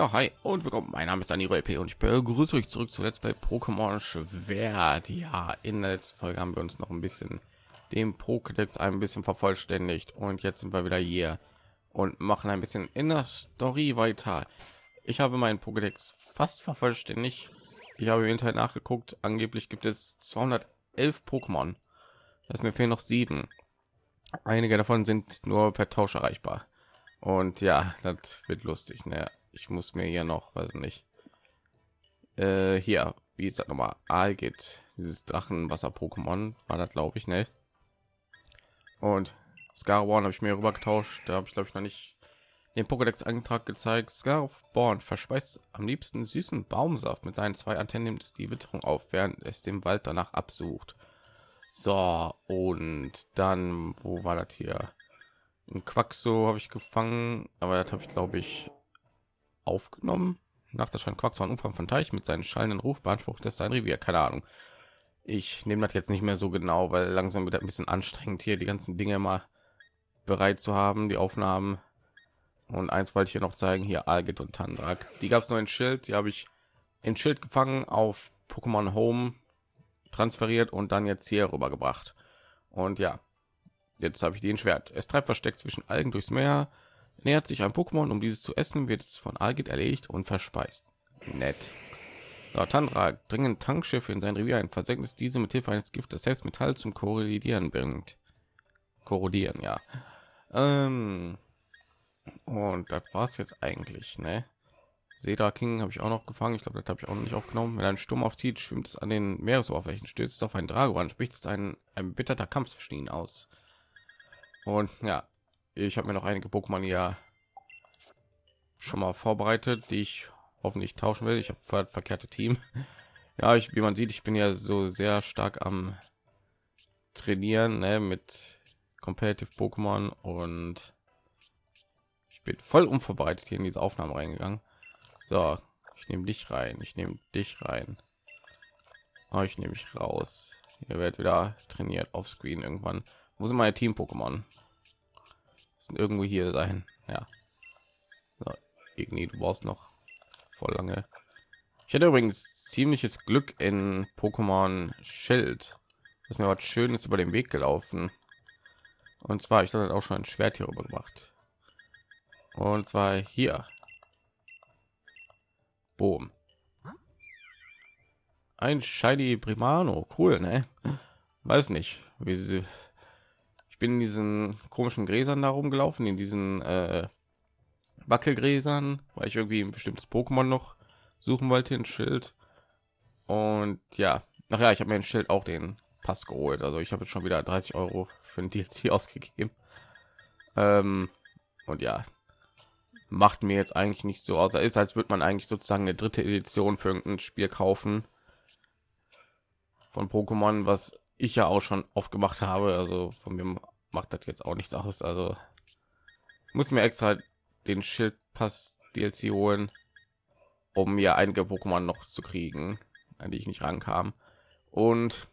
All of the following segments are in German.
Ja, hi und willkommen. Mein Name ist Dani LP und ich begrüße euch zurück zu Let's Play Pokémon Schwert. Ja, in der letzten Folge haben wir uns noch ein bisschen den Pokédex ein bisschen vervollständigt und jetzt sind wir wieder hier und machen ein bisschen in der Story weiter. Ich habe meinen Pokédex fast vervollständigt. Ich habe im Internet nachgeguckt. Angeblich gibt es 211 Pokémon. Das mir fehlen noch sieben. Einige davon sind nur per Tausch erreichbar. Und ja, das wird lustig. Ne? Ich muss mir hier noch weiß nicht. Äh, hier wie ist das nochmal geht. Dieses drachenwasser pokémon war das glaube ich nicht und Scarborn habe ich mir rüber getauscht da habe ich glaube ich noch nicht den Pokédex Antrag gezeigt. Scarborn verspeist am liebsten süßen Baumsaft mit seinen zwei Antennen nimmt es die Witterung auf während es dem Wald danach absucht. So und dann wo war das hier? Ein Quaxo habe ich gefangen aber das habe ich glaube ich aufgenommen. Nach der Quacks von Umfang von Teich mit seinen schallenden Ruf beansprucht das sein Revier. Keine Ahnung. Ich nehme das jetzt nicht mehr so genau, weil langsam wird ein bisschen anstrengend hier die ganzen Dinge mal bereit zu haben, die Aufnahmen. Und eins wollte ich hier noch zeigen, hier Algit und Tandrak. Die gab es nur ein Schild, die habe ich in Schild gefangen auf Pokémon Home transferiert und dann jetzt hier rübergebracht. Und ja, jetzt habe ich den Schwert. Es treibt versteckt zwischen Algen durchs Meer, Nähert sich ein Pokémon, um dieses zu essen, wird es von Algit erledigt und verspeist. Nett. So, Tandra dringend Tankschiffe in sein Revier ein, versenkt es diese mit Hilfe eines Giftes selbst Metall zum Korrodieren bringt. Korrodieren, ja. Ähm, und das war's jetzt eigentlich, ne? Seda King habe ich auch noch gefangen. Ich glaube, das habe ich auch noch nicht aufgenommen. Wenn ein Sturm aufzieht, schwimmt es an den Meeresoberflächen, stößt es auf ein Dragoran, spricht es ein, ein bitterter Kampf zwischen ihnen aus. Und ja, ich habe mir noch einige Pokémon ja schon mal vorbereitet, die ich hoffentlich tauschen will. Ich habe verkehrte Team. Ja, ich, wie man sieht, ich bin ja so sehr stark am trainieren ne, mit competitive Pokémon und ich bin voll unvorbereitet hier in diese Aufnahme reingegangen. So, ich nehme dich rein, ich nehme dich rein. Oh, ich nehme mich raus. Ihr werdet wieder trainiert auf Screen irgendwann. Wo sind meine Team Irgendwo hier sein. Ja. So, irgendwie du brauchst noch voll lange. Ich hätte übrigens ziemliches Glück in Pokémon Schild. Das mir was Schönes über den Weg gelaufen. Und zwar, ich hatte auch schon ein Schwert hier rüber gemacht. Und zwar hier. Boom. Ein Shiny Primano. Cool, ne? Weiß nicht, wie sie ich bin in diesen komischen Gräsern da rumgelaufen, in diesen äh, Wackelgräsern, weil ich irgendwie ein bestimmtes Pokémon noch suchen wollte, ein Schild. Und ja, nachher, ich habe mir ein Schild auch den Pass geholt. Also ich habe jetzt schon wieder 30 Euro für ein DLC ausgegeben. Ähm, und ja, macht mir jetzt eigentlich nicht so aus. ist, als würde man eigentlich sozusagen eine dritte Edition für irgendein Spiel kaufen von Pokémon, was ich ja auch schon oft gemacht habe. Also von mir macht das jetzt auch nichts aus. Also muss mir extra den Schildpass DLC holen, um mir einige Pokémon noch zu kriegen, an die ich nicht rankam. Und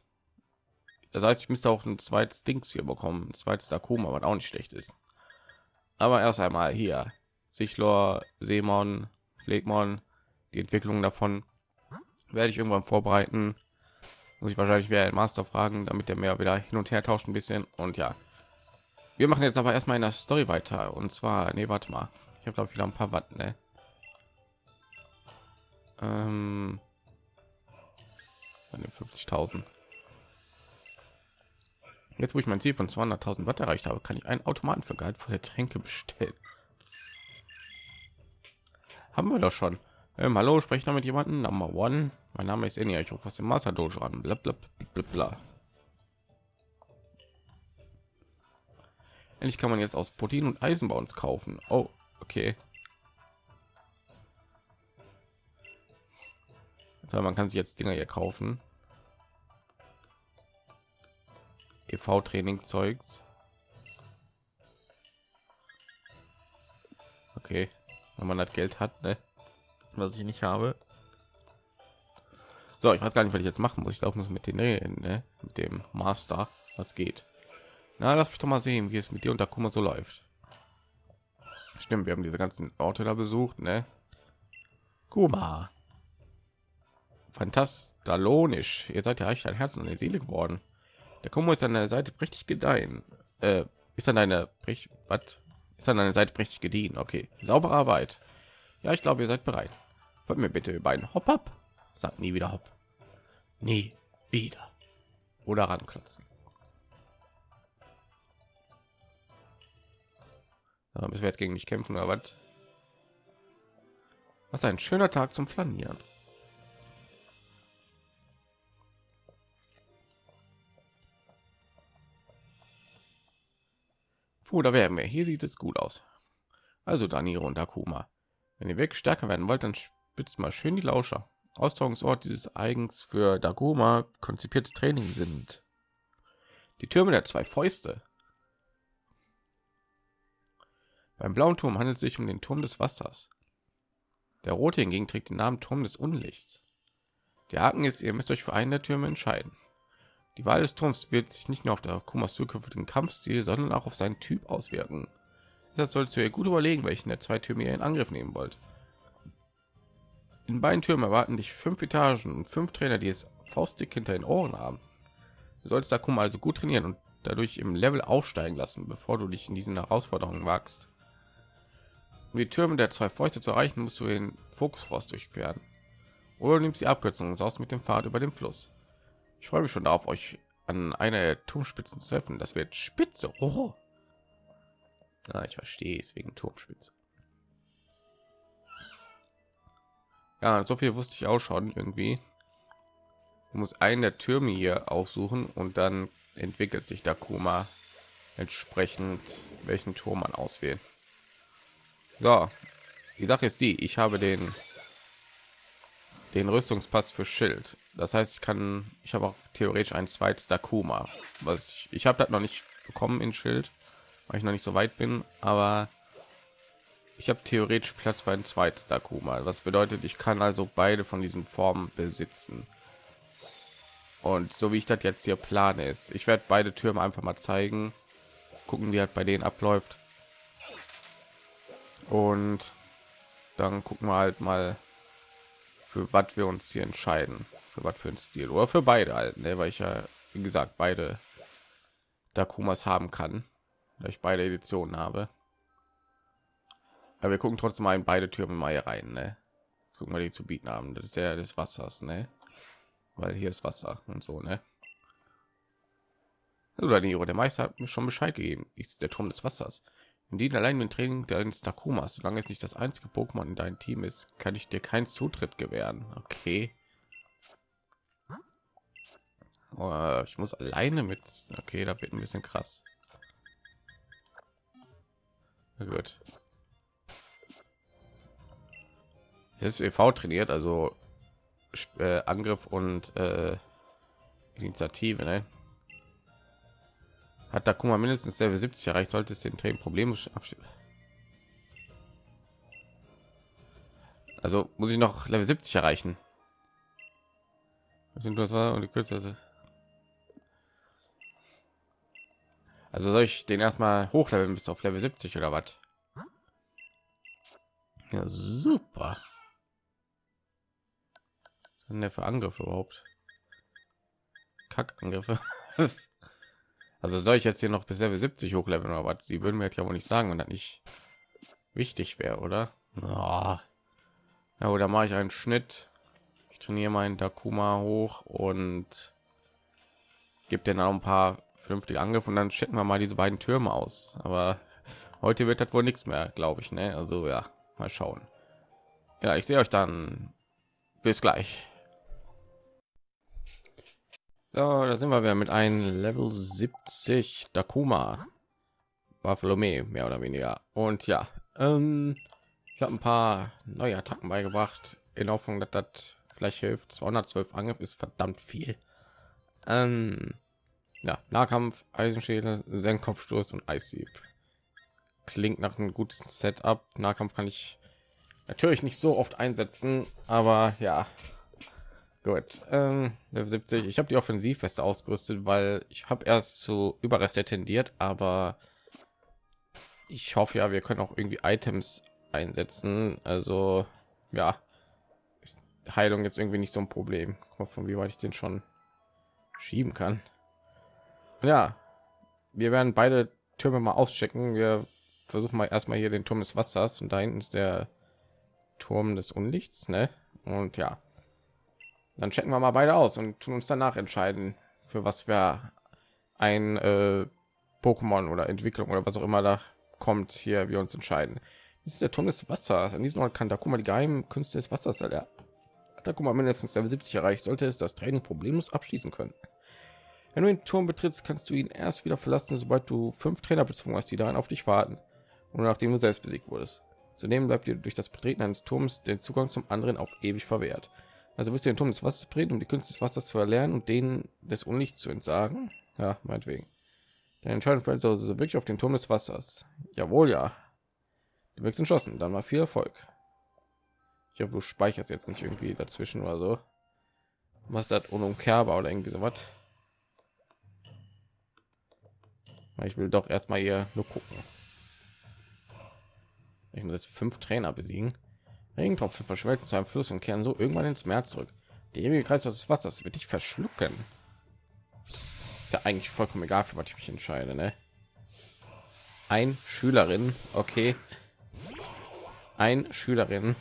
das heißt, ich müsste auch ein zweites Dings hier bekommen, ein zweites Dakoma, was auch nicht schlecht ist. Aber erst einmal hier Sichlor, Seemon, Pflegmon, die Entwicklung davon werde ich irgendwann vorbereiten muss ich wahrscheinlich wieder ein Master fragen, damit er mehr wieder hin und her tauscht ein bisschen. Und ja, wir machen jetzt aber erstmal in der Story weiter. Und zwar, nee, warte mal, ich habe glaube wieder ein paar Watt, ne? Ähm, 50.000. Jetzt, wo ich mein Ziel von 200.000 Watt erreicht habe, kann ich einen Automaten für gehaltvolle Tränke bestellen. Haben wir doch schon. Ähm, hallo, spreche noch mit jemandem. Number one. Mein Name ist Enya. Ich rufe aus dem Master Dojo an. Bla, bla, bla, bla. Endlich kann man jetzt aus Protein und Eisenbauens kaufen. Oh, okay. Also man kann sich jetzt Dinger hier kaufen. EV Training Zeugs. Okay, wenn man das Geld hat, ne? Was ich nicht habe. So, ich weiß gar nicht, was ich jetzt machen muss. Ich glaube, muss mit den ne? mit dem Master, was geht. Na, lass mich doch mal sehen, wie es mit dir und Takuma so läuft. Stimmt, wir haben diese ganzen Orte da besucht, ne? Kuma. Fantastalonisch. Ihr seid ja echt ein Herz und eine Seele geworden. Der Kuma ist an der Seite richtig gedeihen. Äh, ist an deiner was ist an deiner Seite richtig gediehen. Okay, saubere Arbeit. Ja, ich glaube, ihr seid bereit. Wollt mir bitte über einen Hop ab. Sagt nie wieder Hopp. Nie wieder. Oder ranklotzen. Ja, müssen wir jetzt gegen mich kämpfen oder was? Was ein schöner Tag zum Flanieren. Puh, da wären wir. Hier sieht es gut aus. Also Daniro und Akuma. Wenn ihr wirklich stärker werden wollt, dann spitzt mal schön die Lauscher. Austragungsort dieses eigens für Dagoma konzipierte Training sind die Türme der zwei Fäuste. Beim blauen Turm handelt es sich um den Turm des Wassers. Der rote hingegen trägt den Namen Turm des Unlichts. Der Haken ist, ihr müsst euch für einen der Türme entscheiden. Die Wahl des Turms wird sich nicht nur auf der Kumas zukünftigen Kampfstil, sondern auch auf seinen Typ auswirken. Sollst du dir gut überlegen, welchen der zwei Türme ihr in Angriff nehmen wollt. In beiden Türmen erwarten dich fünf Etagen und fünf Trainer, die es faustdick hinter den Ohren haben. Du solltest da Kuma also gut trainieren und dadurch im Level aufsteigen lassen, bevor du dich in diesen Herausforderungen wagst. Um die Türme der zwei Fäuste zu erreichen, musst du den Fokusforst durchqueren. Oder nimmst die Abkürzung und aus mit dem Pfad über den Fluss. Ich freue mich schon darauf, euch an einer der Turmspitzen zu treffen. Das wird spitze. Oh. Ja, ich verstehe es wegen Turmspitze. Ja, so viel wusste ich auch schon irgendwie. Du musst einen der Türme hier aufsuchen und dann entwickelt sich der Kuma entsprechend welchen Turm man auswählen. So, die Sache ist die, ich habe den den Rüstungspass für Schild. Das heißt, ich kann, ich habe auch theoretisch ein zweites Dakuma, was ich, ich habe das noch nicht bekommen in Schild, weil ich noch nicht so weit bin, aber ich habe theoretisch Platz für ein zweites Dakuma. Was bedeutet, ich kann also beide von diesen Formen besitzen. Und so wie ich das jetzt hier plane ist, ich werde beide Türme einfach mal zeigen, gucken, wie halt bei denen abläuft. Und dann gucken wir halt mal, für was wir uns hier entscheiden, für was für ein Stil oder für beide halt, ne? weil ich ja wie gesagt beide Dakumas haben kann, da ich beide Editionen habe. Aber wir gucken trotzdem mal in beide Türme mal hier rein. Ne? Jetzt gucken wir die zu bieten haben. Das ist ja des Wassers, ne? Weil hier ist Wasser und so, ne? Oder die der Meister hat mir schon Bescheid gegeben. Ist der Turm des Wassers. In die allein mit Training deines Takumas, solange es nicht das einzige Pokémon in deinem Team ist, kann ich dir keinen Zutritt gewähren. Okay. Oh, ich muss alleine mit. Okay, da wird ein bisschen krass. Gut. Ist EV trainiert, also äh, Angriff und äh, Initiative. Ne? Hat mal mindestens Level 70 erreicht, sollte es den Training Probleme Also muss ich noch Level 70 erreichen. sind das war und die kürzeste. Also soll ich den erstmal hochleveln bis auf Level 70 oder was? Ja, super denn der für Angriffe überhaupt? Kackangriffe. also soll ich jetzt hier noch bis Level 70 hochleveln oder was? Sie würden mir jetzt ja wohl nicht sagen, wenn das nicht wichtig wäre, oder? Oh. Ja, oder mache ich einen Schnitt. Ich trainiere meinen Dakuma hoch und gibt den auch ein paar vernünftige Angriffe und dann checken wir mal diese beiden Türme aus. Aber heute wird das wohl nichts mehr, glaube ich. Ne? Also ja, mal schauen. Ja, ich sehe euch dann. Bis gleich. So, da sind wir wieder mit einem Level 70 Dakuma. Bartholome, mehr oder weniger. Und ja, ähm, ich habe ein paar neue Attacken beigebracht, in Hoffnung, dass das vielleicht hilft. 212 Angriff ist verdammt viel. Ähm, ja, Nahkampf, Eisenschädel, Senkkopfstoß und Eishieb. Klingt nach einem guten Setup. Nahkampf kann ich natürlich nicht so oft einsetzen, aber ja, Gut, ähm, 70. Ich habe die Offensivweste ausgerüstet, weil ich habe erst zu Überreste tendiert, aber ich hoffe ja, wir können auch irgendwie Items einsetzen. Also ja, Heilung jetzt irgendwie nicht so ein Problem. Mal, von wie weit ich den schon schieben kann. Ja, wir werden beide Türme mal auschecken. Wir versuchen mal erstmal hier den Turm des Wassers und da hinten ist der Turm des Unlichts, ne? Und ja, dann checken wir mal beide aus und tun uns danach entscheiden, für was wir ein äh, Pokémon oder Entwicklung oder was auch immer da kommt, hier wir uns entscheiden. Ist der Turm des Wassers. An diesem Ort kann da mal die geheimen Künste des Wassers erlernen. Mal mindestens Level 70 erreicht, sollte es das Training problemlos abschließen können. Wenn du den Turm betrittst, kannst du ihn erst wieder verlassen, sobald du fünf Trainer bezwungen hast, die darin auf dich warten und nachdem du selbst besiegt wurdest. Zudem bleibt dir durch das Betreten eines Turms den Zugang zum anderen auf ewig verwehrt. Also wirst du den Turm des Wassers betreten, um die Künste des Wassers zu erlernen und denen des Unlichts zu entsagen. Ja, meinetwegen. Deine Entscheidung fällt also wirklich auf den Turm des Wassers. Jawohl, ja. Du wirkst entschlossen. Dann mal viel Erfolg. Ich hoffe, du speicherst jetzt nicht irgendwie dazwischen oder so. Was das unumkehrbar oder irgendwie so was. Ich will doch erstmal hier nur gucken. Ich muss jetzt fünf Trainer besiegen. Regentropfen verschmelzen zu einem Fluss und kehren so irgendwann ins Meer zurück. Der ewige Kreis des Wassers wird dich verschlucken. Ist ja eigentlich vollkommen egal, für was ich mich entscheide. Ne? Ein Schülerin, okay. Ein Schülerin.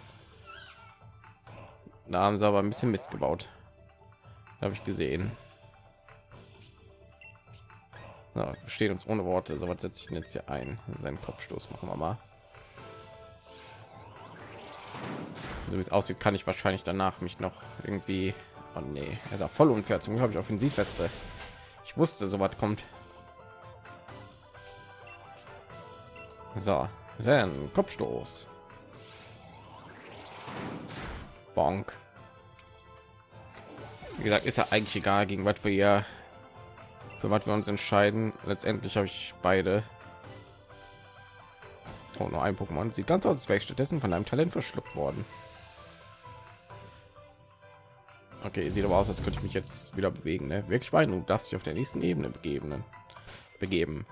Da haben sie aber ein bisschen Mist gebaut. Habe ich gesehen. Na, stehen uns ohne Worte. So was setze ich jetzt hier ein. Seinen Kopfstoß machen wir mal. So wie es aussieht, kann ich wahrscheinlich danach mich noch irgendwie. Oh nee, er ist auch voll unfair. Zum habe ich Offensivweste. Ich wusste, so was kommt. So, sein Kopfstoß. Bonk. Wie gesagt, ist ja eigentlich egal, gegen was wir hier für was wir uns entscheiden. Letztendlich habe ich beide. Oh, nur ein Pokémon. Sieht ganz aus, als wäre ich stattdessen von einem Talent verschluckt worden. Okay, sieht aber aus, als könnte ich mich jetzt wieder bewegen. Ne? Wirklich weit, du darfst dich auf der nächsten Ebene begeben. Ne? Begeben.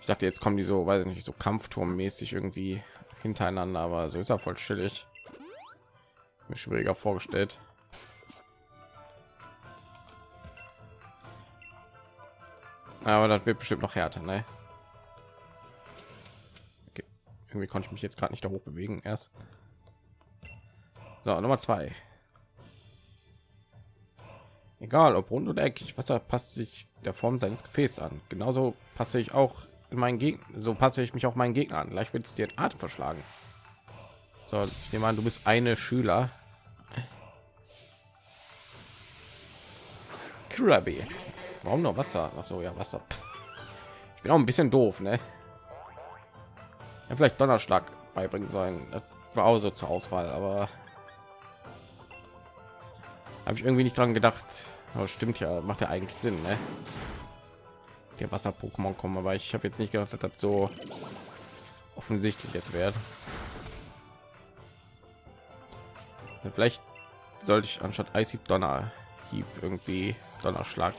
Ich dachte, jetzt kommen die so, weiß ich nicht, so Kampfturmmäßig irgendwie hintereinander, aber so ist er voll chillig. Mir schwieriger vorgestellt. Aber das wird bestimmt noch härter, ne? Okay. Irgendwie konnte ich mich jetzt gerade nicht da hoch bewegen erst. So, Nummer zwei. Egal, ob rund oder eckig, Wasser passt sich der Form seines Gefäßes an. Genauso passe ich auch in meinen Gegner, so passe ich mich auch meinen Gegner an. Gleich wird es dir Atem verschlagen. So, ich nehme an, du bist eine Schüler. Krabby. Warum noch Wasser? Ach so, ja, Wasser. Ich bin auch ein bisschen doof, ne? Ja, vielleicht Donnerschlag beibringen sollen. War auch so zur Auswahl, aber habe ich irgendwie nicht dran gedacht aber stimmt ja macht ja eigentlich sinn ne? der wasser pokémon kommen aber ich habe jetzt nicht gedacht dass das so offensichtlich jetzt wird vielleicht sollte ich anstatt eishieb donner hieb irgendwie donnerschlag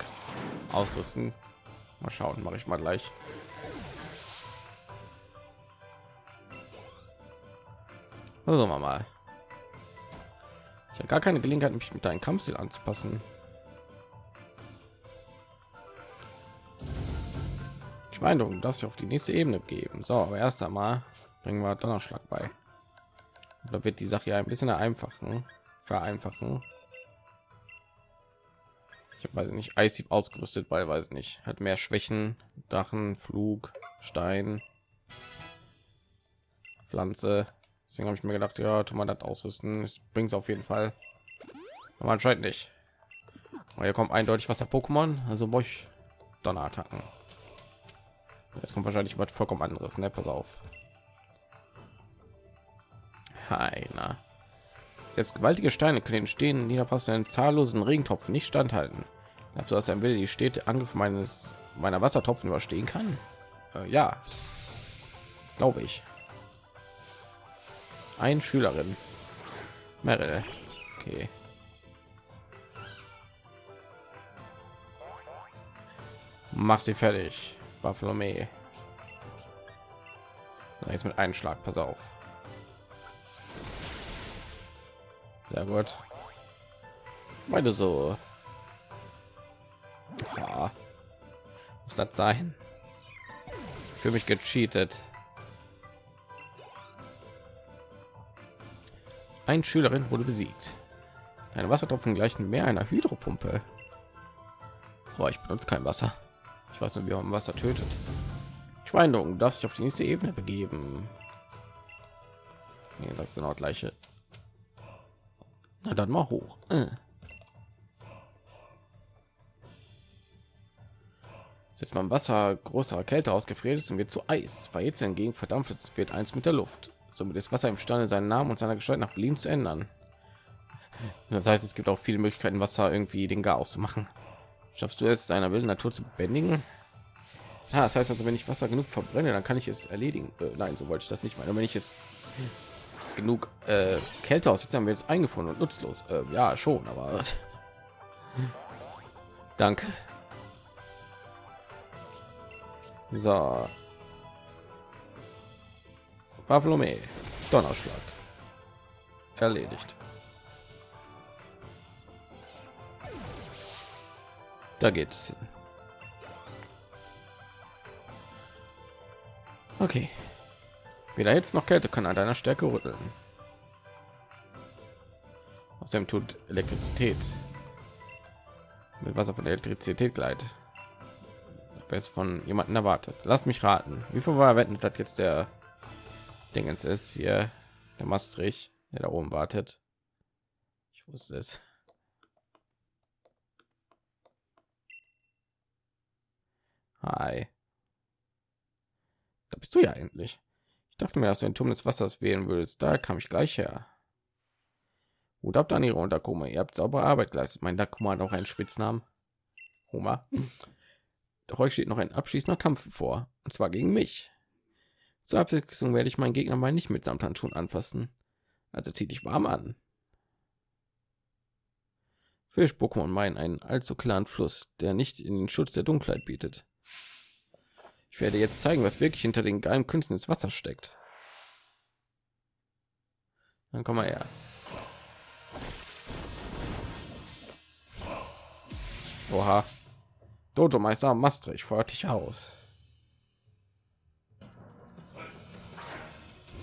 ausrüsten mal schauen mache ich mal gleich also mal ich habe gar keine Gelegenheit, mich mit deinem Kampfstil anzupassen. Meine, du darfst auf die nächste Ebene geben. So, aber erst einmal bringen wir Donnerschlag bei. Da wird die Sache ja ein bisschen vereinfachen, vereinfachen. Ich habe weiß nicht Eishieb ausgerüstet, weil weiß nicht, hat mehr Schwächen, Dachen, Flug, Stein, Pflanze. Deswegen habe ich mir gedacht, ja, tu mal das ausrüsten. Es bringt auf jeden Fall. Aber anscheinend nicht. Aber hier kommt eindeutig was der Pokémon, also brauche ich Donnerattacken. Jetzt kommt wahrscheinlich was vollkommen anderes, ne? Pass auf. Hi, na. Selbst gewaltige Steine können entstehen, niederpassenden zahllosen Regentropfen nicht standhalten. Dazu, dass ein Will die Städte Angriff meines meiner Wassertropfen überstehen kann. Äh, ja, glaube ich ein Schülerin. Mehrere. Okay. Mach sie fertig. Bartholomew. Jetzt mit einem Schlag, pass auf. Sehr gut. meine so. Ja. Muss das sein? Für mich gecheatet. Ein Schülerin wurde besiegt. Ein Wassertropfen gleichen mehr einer Hydropumpe. Aber ich benutze kein Wasser. Ich weiß nur, wie man Wasser tötet. Schweinung, darf sich auf die nächste Ebene begeben. Nee, das genau gleiche. Na dann mal hoch. Äh. Jetzt mal Wasser großer Kälte ausgefriert ist und wird zu Eis. Bei jetzt hingegen verdampft es, wird eins mit der Luft. Somit ist Wasser imstande, seinen Namen und seiner Gestalt nach Belieben zu ändern. Das heißt, es gibt auch viele Möglichkeiten, Wasser irgendwie den Gar auszumachen. Schaffst du es, seiner wilden Natur zu bändigen? Ja, das heißt also, wenn ich Wasser genug verbrenne, dann kann ich es erledigen. Äh, nein, so wollte ich das nicht meinen. Wenn ich es genug äh, Kälte aus, jetzt haben wir jetzt eingefroren und nutzlos. Äh, ja, schon, aber danke. So. Bartholomew. Donnerschlag. Erledigt. Da geht es hin. Okay. Weder jetzt noch Kälte kann an deiner Stärke rütteln. Außerdem tut Elektrizität mit Wasser von Elektrizität gleitet. Jetzt von jemanden erwartet. Lass mich raten. Wie viel war wetten, dass jetzt der Dingens ist hier der Maastricht, der da oben wartet? Ich wusste es. Hi. Da bist du ja endlich. Ich dachte mir, dass du den Turm des Wassers wählen würdest. Da kam ich gleich her. Gut ab, dann ihre Unterkoma. Ihr habt saubere Arbeit geleistet. Mein Dakuma hat auch einen Spitznamen. Homer. Doch euch steht noch ein abschließender Kampf vor. Und zwar gegen mich. Zur Abwechslung werde ich meinen Gegner mal nicht mit Samthandschuhen anfassen. Also zieh dich warm an. Fisch Pokémon meinen einen allzu klaren Fluss, der nicht in den Schutz der Dunkelheit bietet. Ich werde jetzt zeigen, was wirklich hinter den geheimen Künsten des Wassers steckt. Dann komm mal her. Oha. Dojo Meister Maastricht fordert dich aus.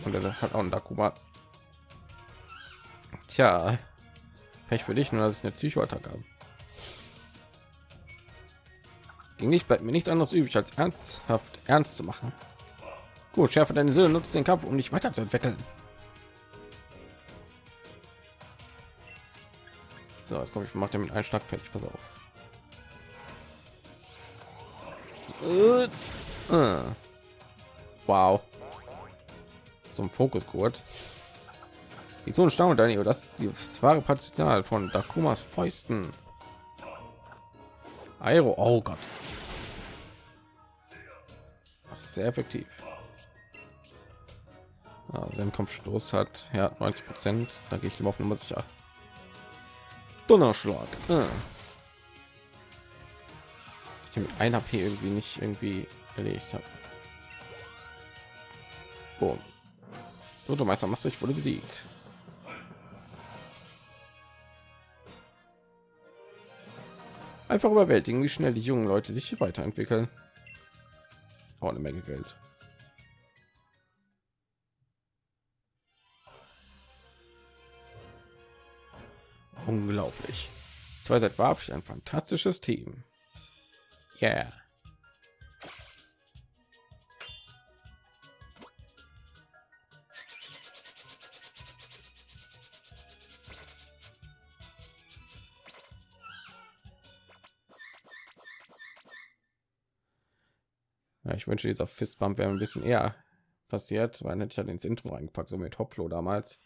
Und er hat auch ein Dakuma. Tja, Pech für dich, nur dass ich eine Psychoattacke habe. Ging nicht bleibt mir nichts anderes übrig als ernsthaft ernst zu machen. Gut, schärfe deine Söhne, nutzt den Kampf, um dich weiterzuentwickeln. So, jetzt komme ich macht er mit einem Schlag fertig. Pass auf. Äh, äh. Wow. So ein Fokusgurt. Die so ein Staunen, Daniel. Das ist das wahre Potenzial von Dakumas Fäusten. Aero. Oh Gott. Sehr effektiv. Ja, sein Kampfstoß hat ja 90 Prozent. Da gehe ich lieber auf Nummer sicher. Donnerschlag. Ah. Ich mit ein HP irgendwie nicht irgendwie erledigt habe. Boom. Dojo Meister Maastricht wurde besiegt. Einfach überwältigen, wie schnell die jungen Leute sich hier weiterentwickeln. Auch eine Menge Geld. Unglaublich. Zwei seit war ein fantastisches Team. Yeah. Ja, ich wünsche, dieser Fistbump wäre ein bisschen eher passiert, weil hätte ich ja ins Intro eingepackt, so mit Hoplo damals.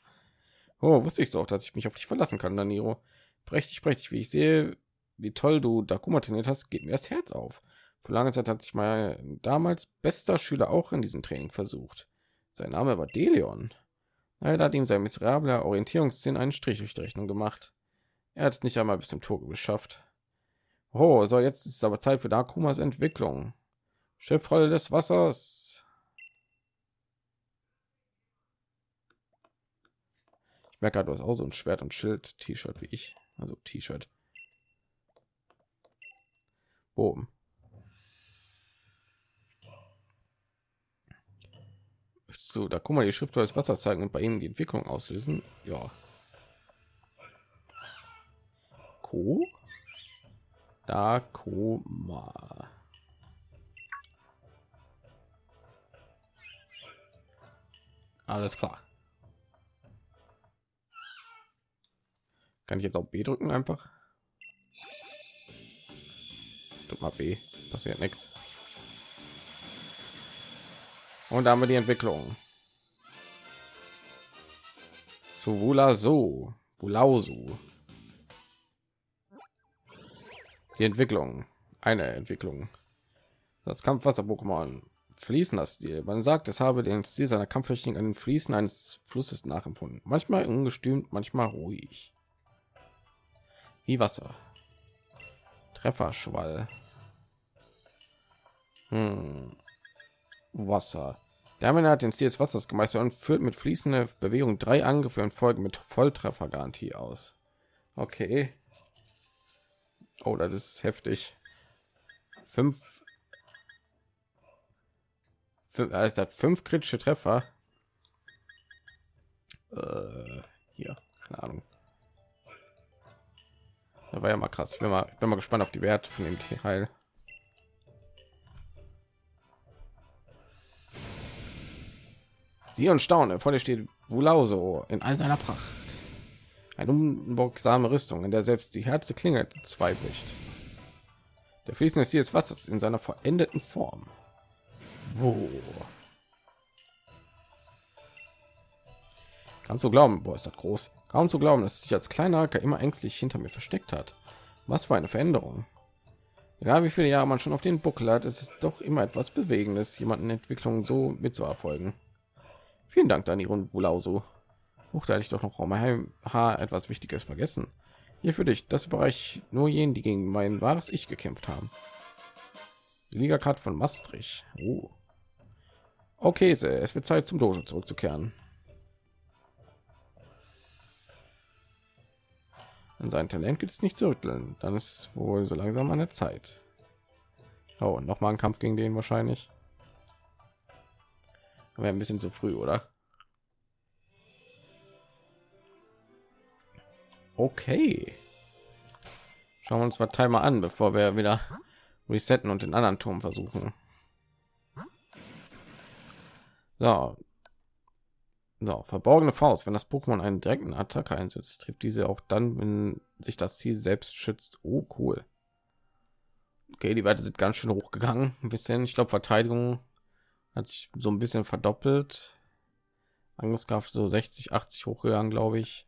Oh, wusste ich so auch, dass ich mich auf dich verlassen kann, Daniro. Prächtig, prächtig, wie ich sehe, wie toll du Dakuma trainiert hast, geht mir das Herz auf. Vor langer Zeit hat sich mal damals bester Schüler auch in diesem Training versucht. Sein Name war Delion. Leider hat ihm sein miserabler Orientierungssinn einen Strich durch die Rechnung gemacht. Er hat es nicht einmal bis zum Tor geschafft. Oh, so jetzt ist es aber Zeit für Dakumas Entwicklung. Schiffrolle des Wassers. Ich merke, du hast auch so ein Schwert und Schild T-Shirt wie ich. also T-Shirt. Boom. So, da guck mal, die Schrift des Wassers zeigen und bei ihnen die Entwicklung auslösen. Ja. Ko. Da Koma. Alles klar. Kann ich jetzt auch B drücken einfach? Drück mal B, passiert nichts. Und damit die Entwicklung. Zu Wula so, Wulausu. Die Entwicklung, eine Entwicklung. Das Kampfwasser-Pokémon fließen das Stil. Man sagt, es habe den Stil seiner Kampftechnik an den Fließen eines Flusses nachempfunden. Manchmal ungestümt, manchmal ruhig. Wie Wasser. Trefferschwall. Hm. Wasser. Der Mann hat den Stil des Wassers gemeistert und führt mit fließender Bewegung drei Angriffe und Folgen mit Volltreffergarantie aus. Okay. Oh, das ist heftig. Fünf. Fünf, also hat fünf kritische Treffer. Äh, hier, keine Ahnung. Da war ja mal krass. Ich bin mal, bin mal gespannt auf die Werte von dem Teil. Sie und staune, vor dir steht Wulauso in all seiner Pracht. Eine unbogsame Rüstung, in der selbst die Herze Klinge zwei bricht. Der fließende Stil des Wassers in seiner verendeten Form. Wo? Kaum zu glauben, boah, ist das groß. Kaum zu glauben, dass sich als kleiner Hacker immer ängstlich hinter mir versteckt hat. Was für eine Veränderung. Egal wie viele Jahre man schon auf den Buckel hat, ist es doch immer etwas Bewegendes, jemanden Entwicklung so mitzuerfolgen. Vielen Dank, Dani und Wulauso. Huch, da ich doch noch mein Haar etwas Wichtiges vergessen. Hier für dich, das Bereich nur jenen, die gegen mein wahres Ich gekämpft haben. Die Liga-Card von Maastricht. Oh. Okay, es wird Zeit zum Dojo zurückzukehren. An sein Talent gibt es nicht zu rütteln. Dann ist wohl so langsam an der Zeit. Oh, noch mal ein Kampf gegen den wahrscheinlich. Aber ein bisschen zu früh, oder? Okay. Schauen wir uns mal Timer an, bevor wir wieder resetten und den anderen Turm versuchen. So. So, verborgene Faust. Wenn das Pokémon einen direkten Attacke einsetzt, trifft diese auch dann, wenn sich das Ziel selbst schützt. Oh, cool. Okay, die Werte sind ganz schön hochgegangen. Ein bisschen. Ich glaube, Verteidigung hat sich so ein bisschen verdoppelt. Angriffskraft so 60, 80 hochgegangen, glaube ich.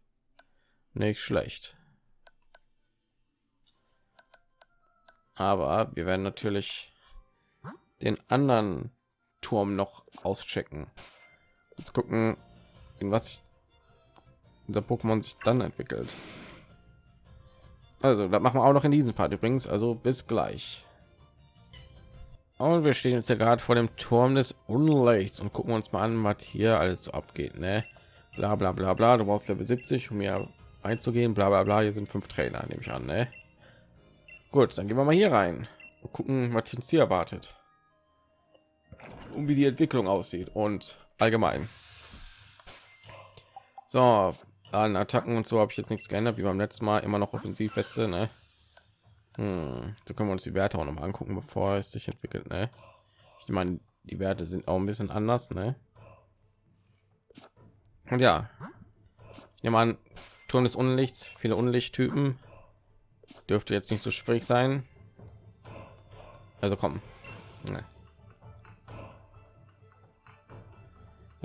Nicht schlecht. Aber wir werden natürlich den anderen Turm noch auschecken. Jetzt gucken, in was unser Pokémon sich dann entwickelt. Also, das machen wir auch noch in diesem Part übrigens. Also bis gleich. Und wir stehen jetzt ja gerade vor dem Turm des Unlichts und gucken uns mal an, was hier alles so abgeht. Ne? Bla bla bla bla. Du brauchst Level 70, um mir einzugehen. Bla bla bla. Hier sind fünf Trainer, nehme ich an. Ne? Gut, dann gehen wir mal hier rein und gucken, was uns hier erwartet. Und wie die Entwicklung aussieht und allgemein. So, an Attacken und so habe ich jetzt nichts geändert, wie beim letzten Mal immer noch Offensivweste, ne? Hm, so können wir uns die Werte auch noch mal angucken, bevor es sich entwickelt. Ne? Ich meine, die Werte sind auch ein bisschen anders. Ne? Und ja, ich nehme an, Turm des Unlichts, viele Unlichttypen dürfte jetzt nicht so schwierig sein. Also kommen. Ne.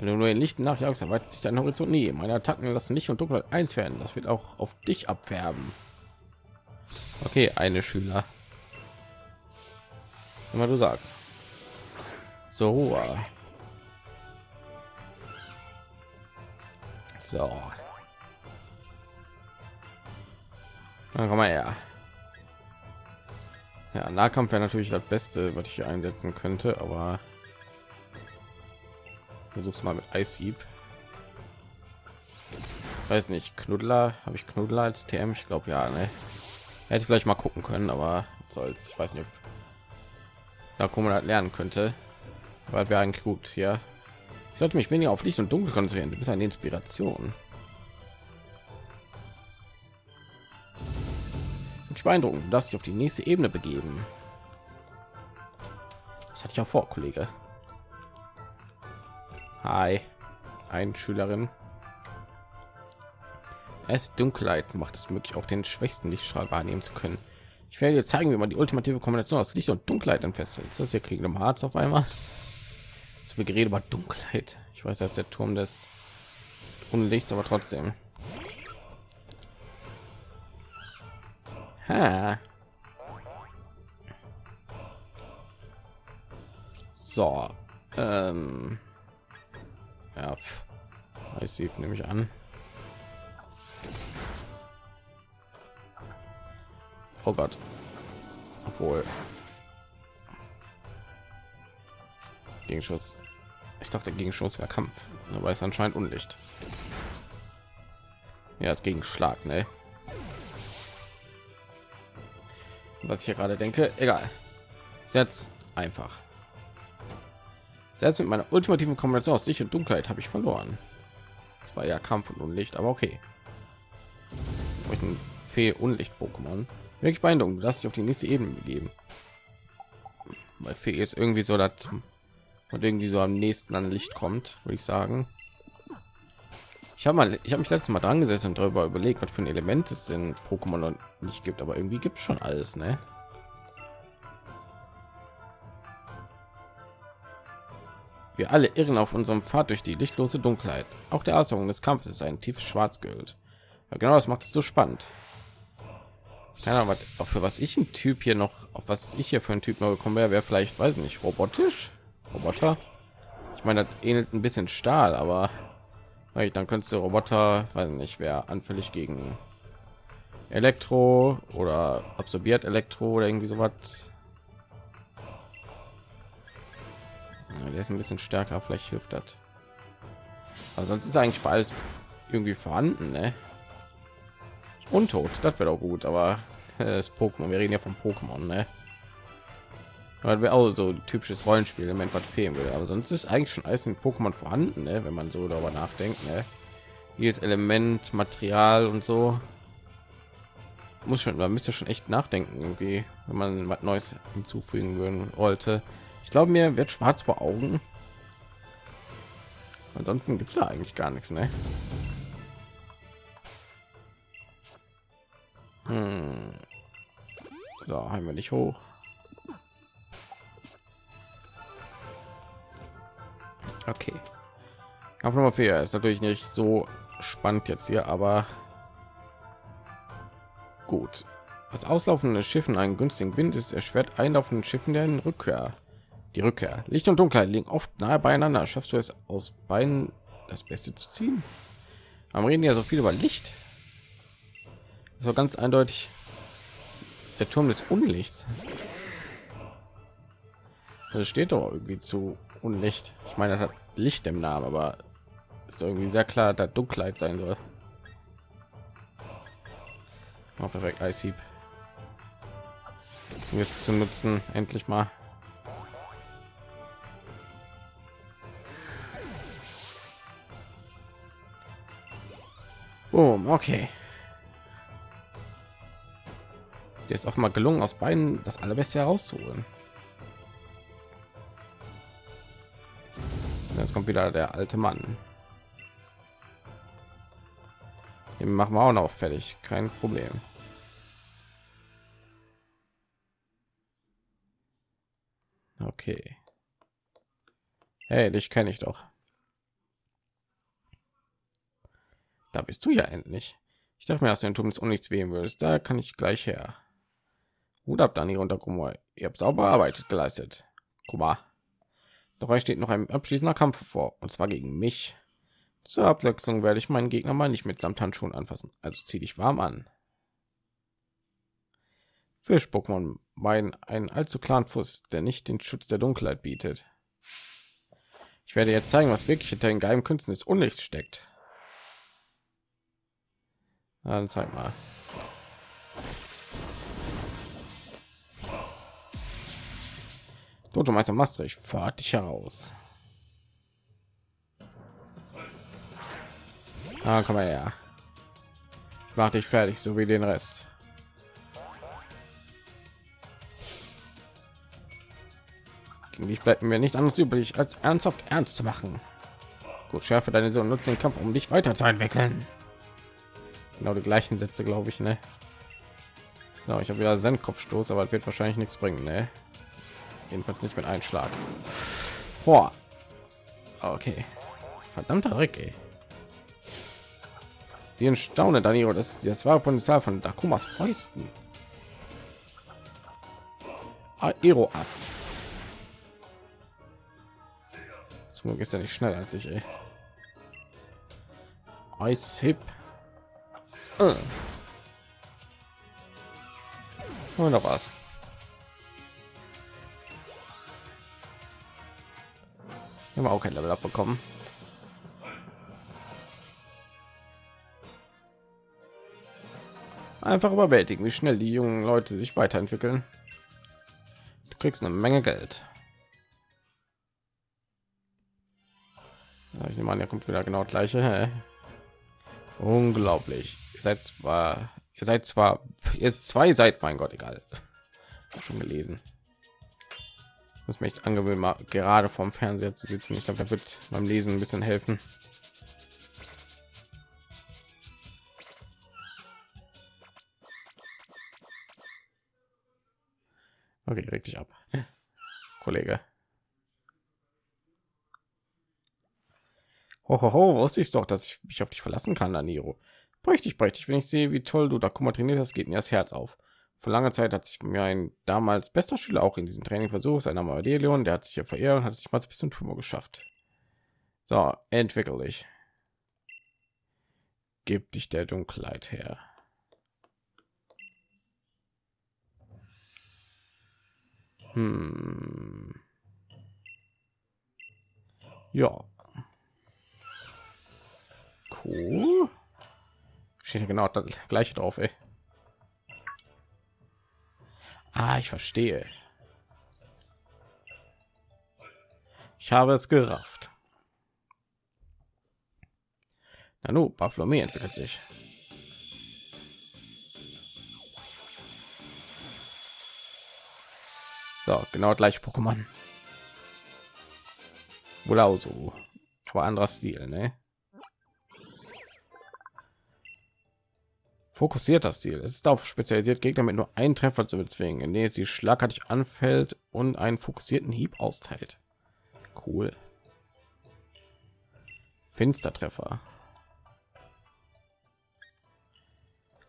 Wenn du nur in Licht nachjagst, erweitert sich dein Horizont nie. Meine Attacken lassen Licht und Dunkelheit eins werden. Das wird auch auf dich abfärben. Okay, eine Schüler. Immer du sagst. So. So. Dann komm mal her. Ja, Nahkampf wäre natürlich das Beste, was ich hier einsetzen könnte, aber versuch's mal mit Eishieb. weiß nicht, Knuddler, habe ich Knuddler als TM? Ich glaube ja, ne? Hätte vielleicht mal gucken können, aber soll's. Ich weiß nicht, ob da kommen halt lernen könnte. Weil wir eigentlich gut hier. Ich sollte mich weniger auf Licht und Dunkel konzentrieren. Du bist eine Inspiration. Ich beeindruckend, du darfst dich auf die nächste Ebene begeben. Das hatte ich auch vor, Kollege. Hi, ein Schülerin. Es Dunkelheit macht es möglich, auch den schwächsten Lichtstrahl wahrnehmen zu können. Ich werde dir zeigen, wie man die ultimative Kombination aus Licht und Dunkelheit entfesselt. Ist das hier kriegen im Harz auf einmal? So viel Gerede über Dunkelheit. Ich weiß, dass der Turm des Unlichts, aber trotzdem. Ha. So. Ähm. Ja. Ich sehe nämlich an. Oh Gott. Obwohl. Gegenschutz. Ich dachte, Gegenschuss wäre Kampf, aber ist anscheinend Unlicht. Ja, als Gegenschlag, ne? Was ich hier gerade denke, egal. Setz einfach. Selbst mit meiner ultimativen Kombination aus Licht und Dunkelheit habe ich verloren. Das war ja Kampf und Unlicht, aber okay. Ich ein Fee Unlicht Pokémon. Wirklich beeindruckend, dass ich auf die nächste Ebene begeben. Bei Fee ist irgendwie so, dass und irgendwie so am nächsten an Licht kommt, würde ich sagen. Ich habe mal, ich habe mich letztes Mal dran gesessen und darüber überlegt, was für ein Element es in Pokémon nicht gibt, aber irgendwie gibt es schon alles, ne? Wir alle irren auf unserem Pfad durch die lichtlose Dunkelheit. Auch der Ausdruck des Kampfes ist ein tiefes Schwarz gehüllt. Ja, genau, das macht es so spannend. Keine Ahnung, was, für was ich ein Typ hier noch, auf was ich hier für ein Typ noch gekommen wäre, wäre vielleicht, weiß nicht, robotisch. Roboter. Ich meine, das ähnelt ein bisschen Stahl, aber dann könntest du Roboter, weiß nicht, wer anfällig gegen Elektro oder absorbiert Elektro oder irgendwie so was. Der ist ein bisschen stärker, vielleicht hilft das. Aber sonst ist eigentlich beides irgendwie vorhanden, ne? Untot, das wäre doch gut, aber äh, das Pokémon, wir reden ja von Pokémon, ne? weil wir auch so typisches Rollenspiel Element was fehlen würde. Aber sonst ist eigentlich schon alles in Pokémon vorhanden, ne? wenn man so darüber nachdenkt. Ne? Ist Element, Material und so. Muss schon, man müsste schon echt nachdenken, irgendwie, wenn man was Neues hinzufügen würden wollte. Ich glaube, mir wird schwarz vor Augen. Ansonsten gibt es da eigentlich gar nichts, ne? Hm. So, haben wir nicht hoch. Okay. Kampf Nummer 4 ist natürlich nicht so spannend jetzt hier, aber gut. Das auslaufende Schiffen einen günstigen Wind ist erschwert einlaufenden Schiffen der Rückkehr. Die Rückkehr. Licht und Dunkelheit liegen oft nahe beieinander. Schaffst du es aus beiden das Beste zu ziehen? Am reden ja so viel über Licht. So ganz eindeutig der Turm des Unlichts. Das steht doch irgendwie zu Unlicht. Ich meine, das hat Licht im Namen, aber ist irgendwie sehr klar, dass Dunkelheit sein soll. Oh, perfekt, Eishieb. Es zu nutzen, endlich mal. Oh, okay. Der ist mal gelungen, aus beiden das allerbeste herauszuholen. Jetzt kommt wieder der alte Mann. Den machen wir auch noch fertig, kein Problem. Okay. Hey, dich kenne ich doch. Da bist du ja endlich. Ich dachte mir, dass du den Turm des Unlichts wählen würdest. Da kann ich gleich her. Hut ab, Dani und Kummer. Ihr habt sauber Arbeit geleistet. Kummer. Doch euch steht noch ein abschließender Kampf vor, und zwar gegen mich. Zur Abwechslung werde ich meinen Gegner mal nicht mit Samthandschuhen anfassen, also zieh dich warm an. Fisch-Pokémon meinen einen allzu klaren Fuß, der nicht den Schutz der Dunkelheit bietet. Ich werde jetzt zeigen, was wirklich hinter den geheimen Künsten des Unlichts steckt. Dann zeig mal. Dojo Meister Maastricht, fahrt dich heraus. Ah, komm mal her. Ich mach dich fertig, so wie den Rest. Gegen dich bleibt mir nicht anderes übrig, als ernsthaft ernst zu machen. Gut, schärfe deine Sohn, nutze den Kampf, um dich weiterzuentwickeln. Genau die gleichen Sätze, glaube ich, ne? So, ich habe wieder Zen-Kopfstoß, aber es wird wahrscheinlich nichts bringen, ne? Jedenfalls nicht mit Einschlag. Boah. Okay. Verdammter Rick, ey. Sie entstaunen, Danilo. Das ist das wahre Potenzial von Dakumas Fäusten. Aero-Ass. Zum ist ja nicht schnell als ich, ey. Ice Hip. Äh. Und noch was. Wir haben auch kein Level abbekommen. Einfach überwältigen, wie schnell die jungen Leute sich weiterentwickeln. Du kriegst eine Menge Geld. Ich nehme an, er kommt wieder genau gleiche. Hä? Unglaublich. Ihr seid zwar, ihr seid zwar, jetzt zwei seid, mein Gott, egal. Schon gelesen. Muss mich angewöhnen, mal gerade vom Fernseher zu sitzen. Ich glaube, da wird beim Lesen ein bisschen helfen. Okay, richtig ab, Kollege. Ho, ho, ho, wusste ich doch, dass ich mich auf dich verlassen kann, Daniro. Prächtig, prächtig. Wenn ich sehe, wie toll du da Kummer trainiert hast, geht mir das Herz auf. Vor langer Zeit hat sich mir ein damals bester Schüler auch in diesem Training versucht, sein Name war Delion, der hat sich ja verehrt und hat sich mal bis zum Tumor geschafft. So, entwickel dich. Gib dich der Dunkelheit her. Hm. Ja. Cool. Steht genau das gleiche drauf, ey. Ah, ich verstehe. Ich habe es gerafft. Nanu, Baphlomé entwickelt sich. So, genau gleiche Pokémon. Wohl so. Aber anderer Stil, ne? Fokussiert das Ziel. Es ist auf spezialisiert, Gegner mit nur einen Treffer zu bezwingen, indem es sie schlagartig anfällt und einen fokussierten Hieb austeilt. Cool. Finstertreffer.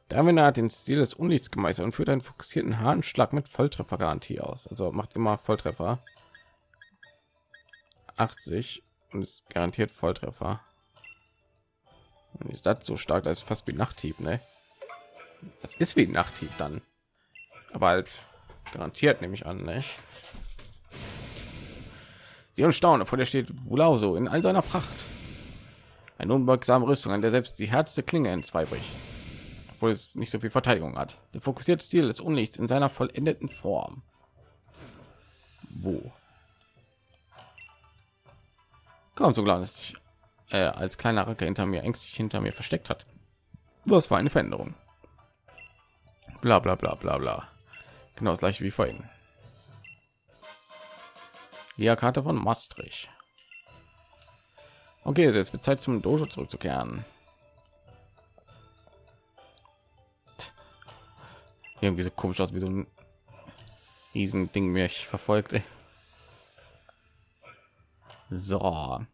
Darwin hat den Stil des Unlichts gemeistert und führt einen fokussierten harten Schlag mit Volltreffergarantie aus. Also macht immer Volltreffer. 80 und ist garantiert Volltreffer. Und ist das so stark, dass fast wie Nachthieb, ne? Das ist wie Nachthieb dann. Aber halt garantiert nehme ich an, ne? Sie und staune, vor der steht Wulauso in all seiner Pracht. Eine unbeugsame Rüstung, an der selbst die härteste Klinge in zwei bricht obwohl es nicht so viel Verteidigung hat. Der fokussierte Stil des Unlichts in seiner vollendeten Form. Wo? Kaum so klar, dass sich äh, als kleiner Racke hinter mir ängstlich hinter mir versteckt hat. Was war eine Veränderung? Bla bla bla bla bla. Genau das gleiche wie vorhin. Ja, Karte von Maastricht. Okay, jetzt wird Zeit zum Dojo zurückzukehren. irgendwie so komisch aus wie so ein riesen ding mich verfolgt so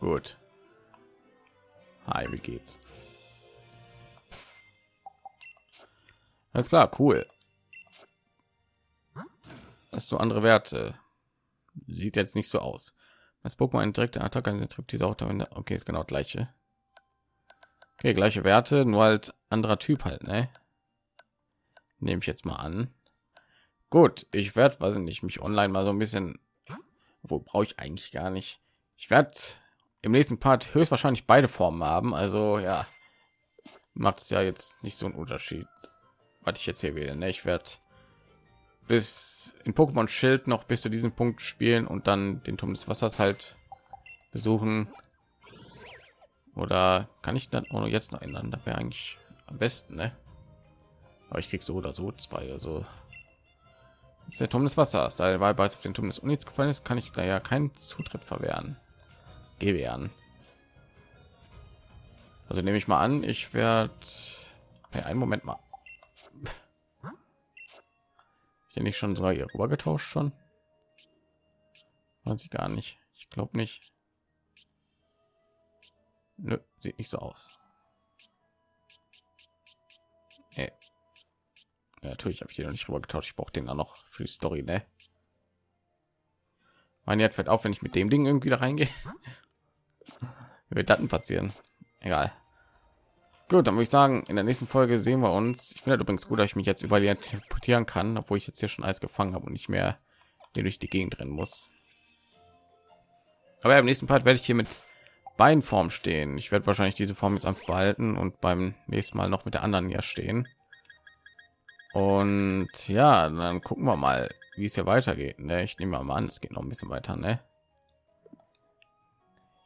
gut hi wie geht's alles klar cool hast du andere werte sieht jetzt nicht so aus das pokémon direkte attacke trifft diese auch okay ist genau gleiche Okay, gleiche Werte, nur halt anderer Typ halt, ne? Nehme ich jetzt mal an. Gut, ich werde, weiß nicht, mich online mal so ein bisschen, wo brauche ich eigentlich gar nicht. Ich werde im nächsten Part höchstwahrscheinlich beide Formen haben, also ja, macht es ja jetzt nicht so einen Unterschied, was ich jetzt hier wähle. Ne? Ich werde bis in Pokémon Schild noch bis zu diesem Punkt spielen und dann den Turm des Wassers halt besuchen. Oder kann ich dann auch jetzt noch ändern? Das wäre eigentlich am besten, ne? Aber ich krieg so oder so zwei. Also ist der Turm des Wassers. Da war bereits auf den Turm des Unis gefallen ist, kann ich da ja keinen Zutritt verwehren. Gewähren. Also nehme ich mal an, ich werde ja, einen Moment mal. Ich nicht schon hier rüber getauscht schon. Weiß ich gar nicht. Ich glaube nicht. Nö, sieht nicht so aus. Nee. Ja, natürlich habe ich den noch nicht rüber getauscht. Ich brauche den dann noch für die Story, ne? Mein Wert fällt auf, wenn ich mit dem Ding irgendwie da reingehe. Wird Daten passieren? Egal. Gut, dann würde ich sagen, in der nächsten Folge sehen wir uns. Ich finde übrigens gut, dass ich mich jetzt überall teleportieren kann, obwohl ich jetzt hier schon alles gefangen habe und nicht mehr den durch die Gegend rennen muss. Aber im nächsten Part werde ich hier mit Beinform stehen. Ich werde wahrscheinlich diese Form jetzt einfach behalten und beim nächsten Mal noch mit der anderen hier stehen. Und ja, dann gucken wir mal, wie es hier weitergeht. Ne? Ich nehme mal an, es geht noch ein bisschen weiter. Ne?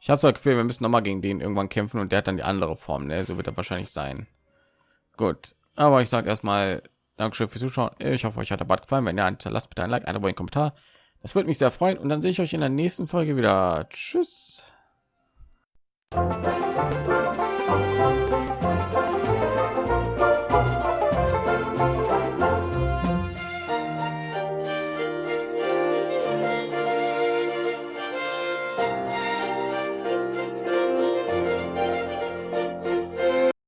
Ich habe ein Gefühl, wir müssen noch mal gegen den irgendwann kämpfen und der hat dann die andere Form. Ne? So wird er wahrscheinlich sein. Gut, aber ich sage erstmal Dankeschön fürs Zuschauen. Ich hoffe, euch hat der Bad gefallen. Wenn ja, lasst bitte ein Like, einen Kommentar. Das würde mich sehr freuen. Und dann sehe ich euch in der nächsten Folge wieder. Tschüss.